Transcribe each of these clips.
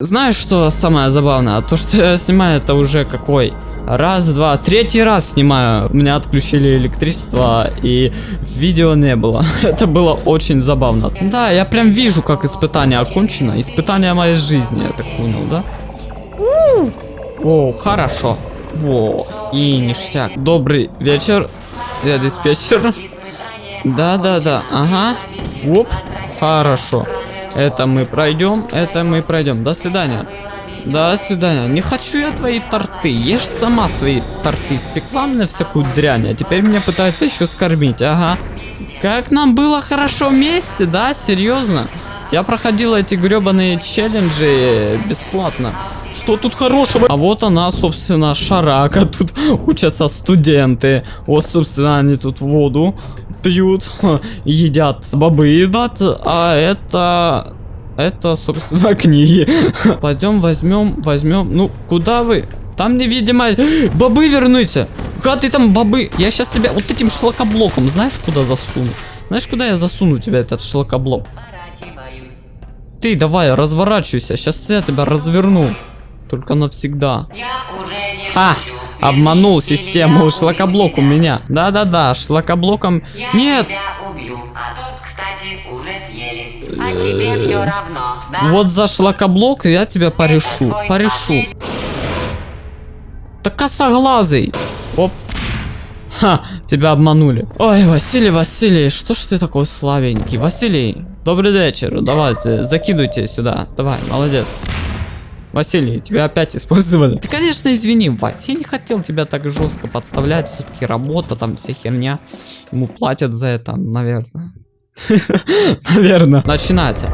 Знаешь, что самое забавное? То, что я снимаю, это уже какой? Раз, два, третий раз снимаю. Меня отключили электричество, и видео не было. это было очень забавно. Да, я прям вижу, как испытание окончено. Испытание моей жизни, я так понял, да? О, хорошо. Во, и ништяк. Добрый вечер, я диспетчер. Да-да-да, ага. Оп, хорошо. Это мы пройдем, это мы пройдем. До свидания. До свидания. Не хочу я твои торты. Ешь сама свои торты. Спекла мне всякую дрянь, а теперь меня пытается еще скормить. Ага. Как нам было хорошо вместе, да? Серьезно? Я проходил эти гребаные челленджи бесплатно. Что тут хорошего? А вот она, собственно, шарака. Тут учатся студенты. Вот, собственно, они тут воду пьют, едят, бобы едят, а это... Это, собственно, книги. Пойдем возьмем, возьмем. Ну, куда вы? Там невидимая... Бобы верните! Куда ты там бобы? Я сейчас тебя вот этим шлакоблоком, знаешь, куда засуну? Знаешь, куда я засуну тебя, этот шлакоблок? Ты давай, разворачивайся, сейчас я тебя разверну. Только навсегда. Ха! Обманул систему, шлакоблок у меня. Да-да-да, шлакоблоком... Нет! Вот за шлакоблок я тебя порешу. Порешу. Да косоглазый. Оп. Ха, тебя обманули. Ой, Василий, Василий, что ж ты такой славенький? Василий, добрый вечер. Давайте, закидывайте сюда. Давай, молодец. Василий, тебя опять использовали. Ты, конечно, извини, Вася, я не хотел тебя так жестко подставлять. Все-таки работа, там вся херня. Ему платят за это, наверное. Наверное. Начинается.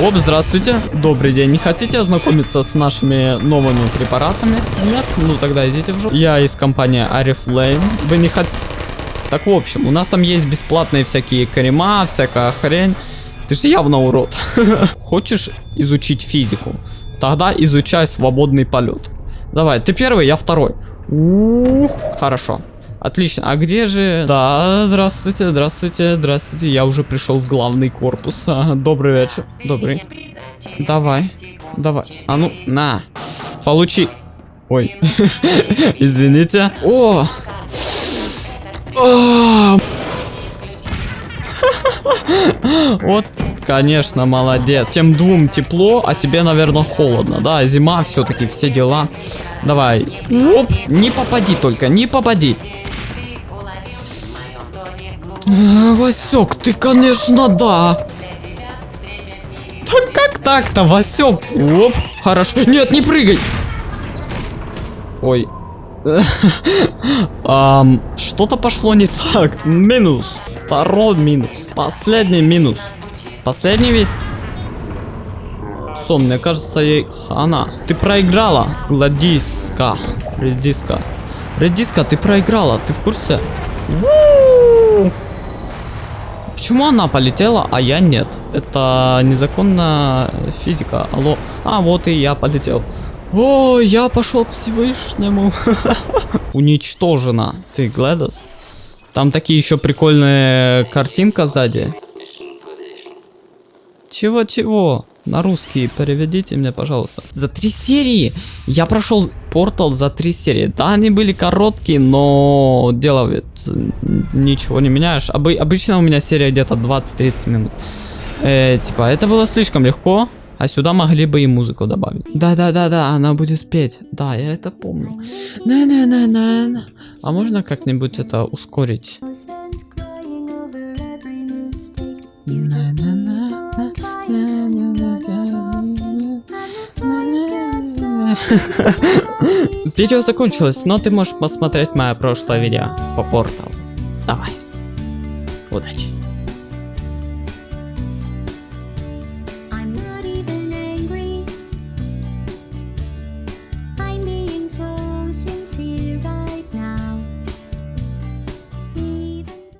Оп, здравствуйте. Добрый день. Не хотите ознакомиться с нашими новыми препаратами? Нет? Ну тогда идите в жопу. Я из компании Арифлейм. Вы не хотите... Так, в общем, у нас там есть бесплатные всякие крема, всякая хрень. Ты же явно урод. Хочешь изучить физику? Тогда изучай свободный полет. Давай, ты первый, я второй. У хорошо. Отлично. А где же... Да, здравствуйте, здравствуйте, здравствуйте. Я уже пришел в главный корпус. Добрый вечер. Добрый. Давай. Давай. А ну, на. Получи. Ой. Извините. О! Вот, конечно, молодец. Тем двум тепло, а тебе, наверное, холодно. Да, зима все-таки, все дела. Давай. Оп, не попади только, не попади. А, Васек, ты, конечно, да. Так как так-то, Васек? Оп, хорошо. Нет, не прыгай. Ой. Что-то пошло не так. Минус. Второй минус. Последний минус. Последний ведь? Сон, мне кажется, ей хана. Ты проиграла, Гладиска. Редиска. Редиска, ты проиграла, ты в курсе? Почему она полетела, а я нет? Это незаконная физика. Алло. А, вот и я полетел. О, я пошел к Всевышнему. Уничтожена. Ты, Гледос? Там такие еще прикольные картинка сзади. Чего-чего? На русский переведите мне, пожалуйста. За три серии! Я прошел портал за три серии. Да, они были короткие, но дело ничего не меняешь. Обы обычно у меня серия где-то 20-30 минут. Э, типа, это было слишком легко. А сюда могли бы и музыку добавить. Да-да-да-да, она будет петь. Да, я это помню. На-на-на-на. А можно как-нибудь это ускорить? Видео закончилось, но ты можешь посмотреть мое прошлое видео по порталу. Давай. Удачи.